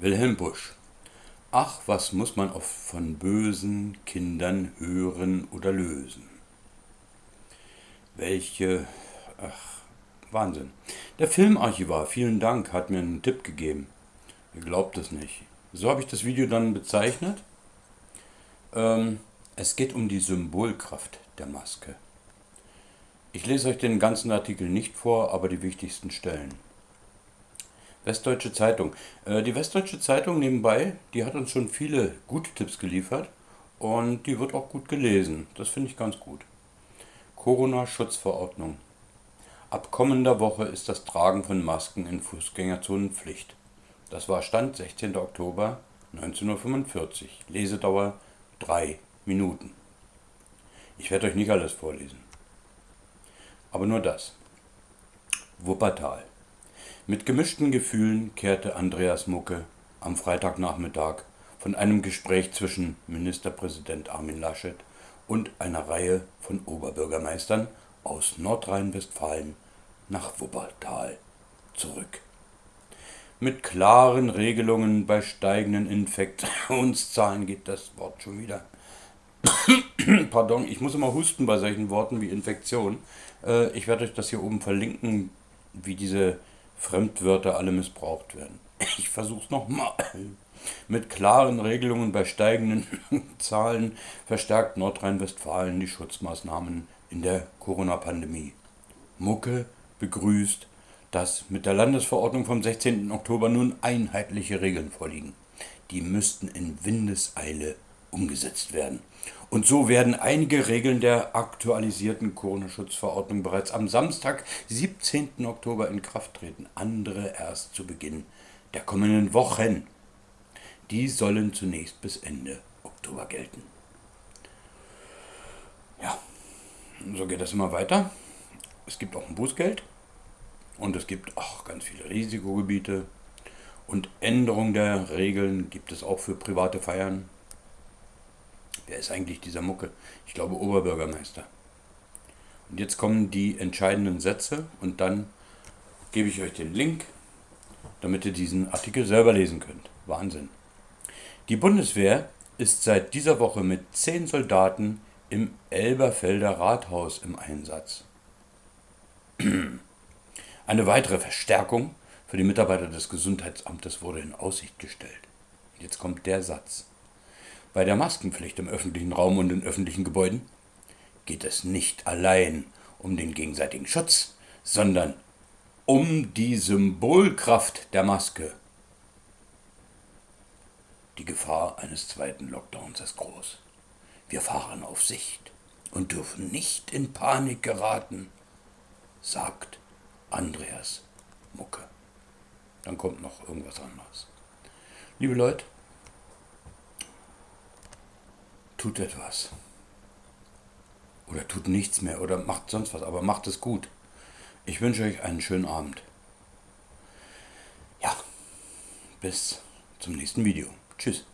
Wilhelm Busch. Ach, was muss man oft von bösen Kindern hören oder lösen? Welche. Ach, Wahnsinn. Der Filmarchivar, vielen Dank, hat mir einen Tipp gegeben. Ihr glaubt es nicht. So habe ich das Video dann bezeichnet. Ähm, es geht um die Symbolkraft der Maske. Ich lese euch den ganzen Artikel nicht vor, aber die wichtigsten Stellen. Westdeutsche Zeitung. Äh, die Westdeutsche Zeitung nebenbei, die hat uns schon viele gute Tipps geliefert und die wird auch gut gelesen. Das finde ich ganz gut. Corona-Schutzverordnung. Ab kommender Woche ist das Tragen von Masken in Fußgängerzonen Pflicht. Das war Stand 16. Oktober 1945. Lesedauer 3 Minuten. Ich werde euch nicht alles vorlesen. Aber nur das. Wuppertal. Mit gemischten Gefühlen kehrte Andreas Mucke am Freitagnachmittag von einem Gespräch zwischen Ministerpräsident Armin Laschet und einer Reihe von Oberbürgermeistern aus Nordrhein-Westfalen nach Wuppertal zurück. Mit klaren Regelungen bei steigenden Infektionszahlen geht das Wort schon wieder. Pardon, ich muss immer husten bei solchen Worten wie Infektion. Äh, ich werde euch das hier oben verlinken, wie diese Fremdwörter alle missbraucht werden. Ich versuche es nochmal. Mit klaren Regelungen bei steigenden Zahlen verstärkt Nordrhein-Westfalen die Schutzmaßnahmen in der Corona-Pandemie. Mucke begrüßt, dass mit der Landesverordnung vom 16. Oktober nun einheitliche Regeln vorliegen. Die müssten in Windeseile umgesetzt werden. Und so werden einige Regeln der aktualisierten Corona-Schutzverordnung bereits am Samstag, 17. Oktober in Kraft treten, andere erst zu Beginn der kommenden Wochen. Die sollen zunächst bis Ende Oktober gelten. Ja, so geht das immer weiter. Es gibt auch ein Bußgeld und es gibt auch ganz viele Risikogebiete und Änderungen der Regeln gibt es auch für private Feiern Wer ist eigentlich dieser Mucke? Ich glaube Oberbürgermeister. Und jetzt kommen die entscheidenden Sätze und dann gebe ich euch den Link, damit ihr diesen Artikel selber lesen könnt. Wahnsinn. Die Bundeswehr ist seit dieser Woche mit zehn Soldaten im Elberfelder Rathaus im Einsatz. Eine weitere Verstärkung für die Mitarbeiter des Gesundheitsamtes wurde in Aussicht gestellt. Jetzt kommt der Satz. Bei der Maskenpflicht im öffentlichen Raum und in öffentlichen Gebäuden geht es nicht allein um den gegenseitigen Schutz, sondern um die Symbolkraft der Maske. Die Gefahr eines zweiten Lockdowns ist groß. Wir fahren auf Sicht und dürfen nicht in Panik geraten, sagt Andreas Mucke. Dann kommt noch irgendwas anderes. Liebe Leute, tut etwas. Oder tut nichts mehr oder macht sonst was, aber macht es gut. Ich wünsche euch einen schönen Abend. Ja, bis zum nächsten Video. Tschüss.